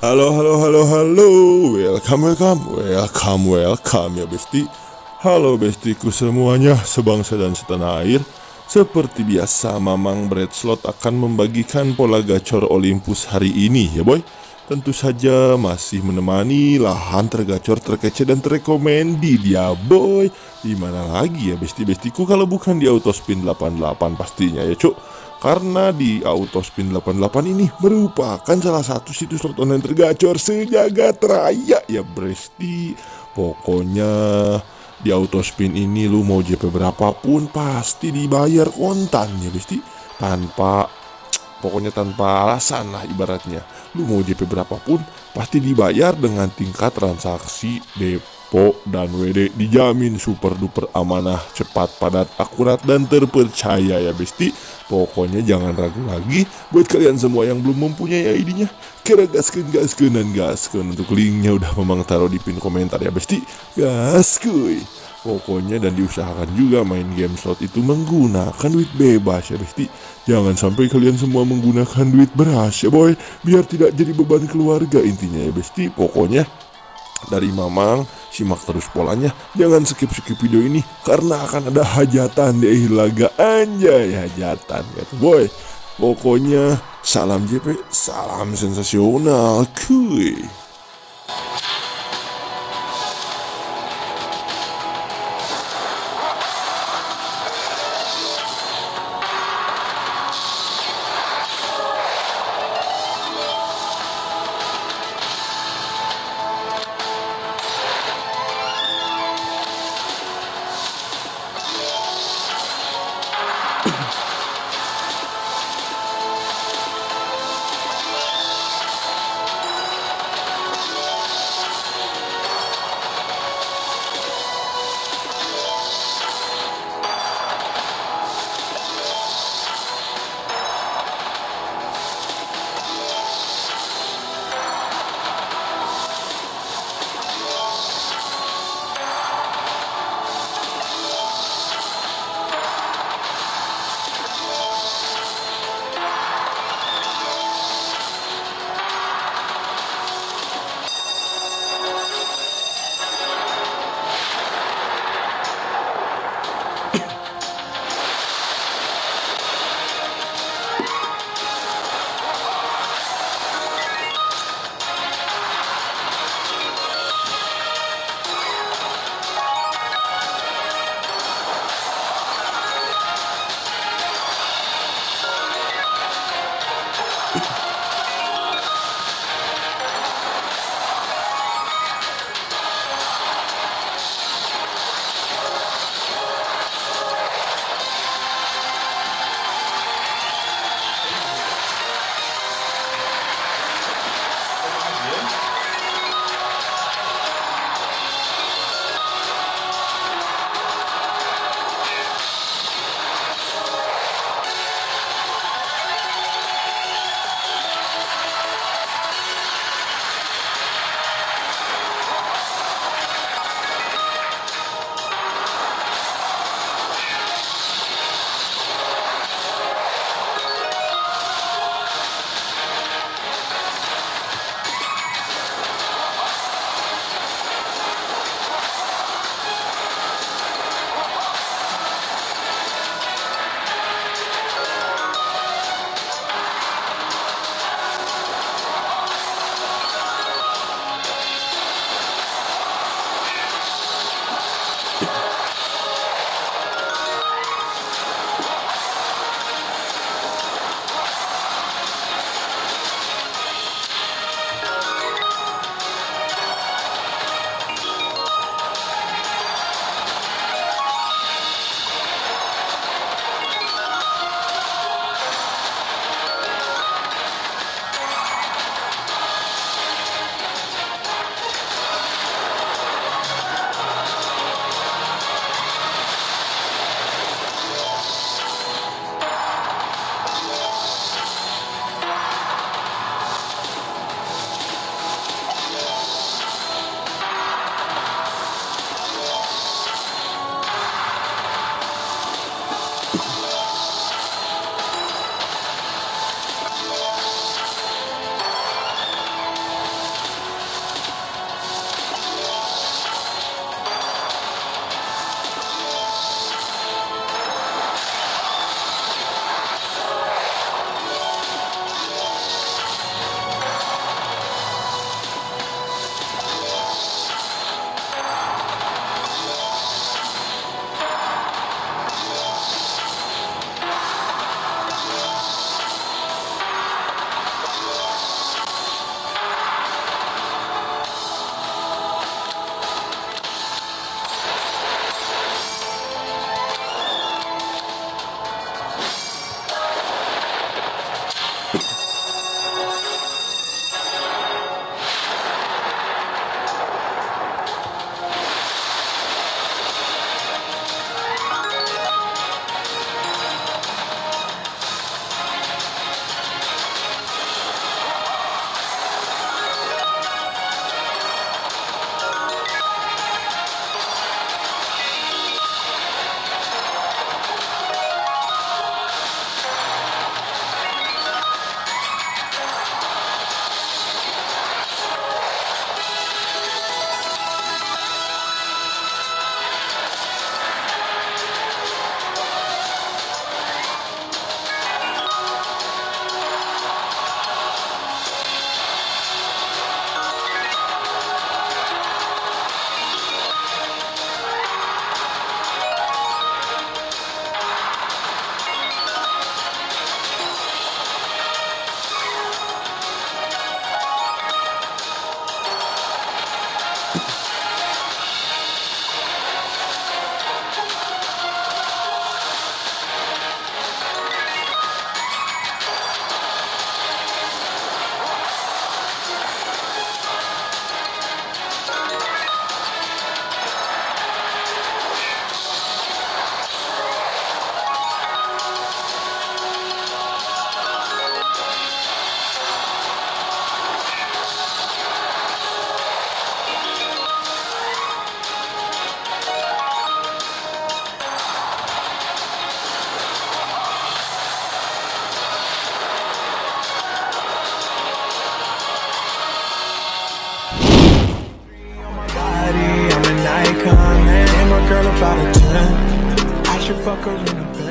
Halo, halo, halo, halo. Welcome, welcome, welcome, welcome ya besti. Halo bestiku semuanya, sebangsa dan setanah air. Seperti biasa, Mamang Bread Slot akan membagikan pola gacor Olympus hari ini ya boy. Tentu saja masih menemani lahan tergacor, terkece dan terrekomendi dia boy. Di mana lagi ya besti-bestiku kalau bukan di Autospin 88 pastinya ya cuk. Karena di Autospin 88 ini merupakan salah satu situs slot online tergacor sejagat raya ya Bresti. Pokoknya di Autospin ini lu mau JP berapapun pasti dibayar kontan ya Bresti. Tanpa pokoknya tanpa alasan lah ibaratnya. Lu mau JP berapapun pasti dibayar dengan tingkat transaksi depo dan WD dijamin super duper amanah, cepat, padat, akurat dan terpercaya ya Besti. Pokoknya jangan ragu lagi buat kalian semua yang belum mempunyai ID-nya. Kira gaskeun gaskeun dan gaskeun untuk linknya udah memang taruh di pin komentar ya Besti. Gaskuy. Pokoknya dan diusahakan juga main game slot itu menggunakan duit bebas ya Besti. Jangan sampai kalian semua menggunakan duit beras ya boy. Biar tidak jadi beban keluarga intinya ya Besti. Pokoknya dari Mamang simak terus polanya jangan skip skip video ini karena akan ada hajatan di akhir laga. Anjay hajatan gitu boy. Pokoknya salam JP salam sensasional kuy ten. I should fuck her in the bed.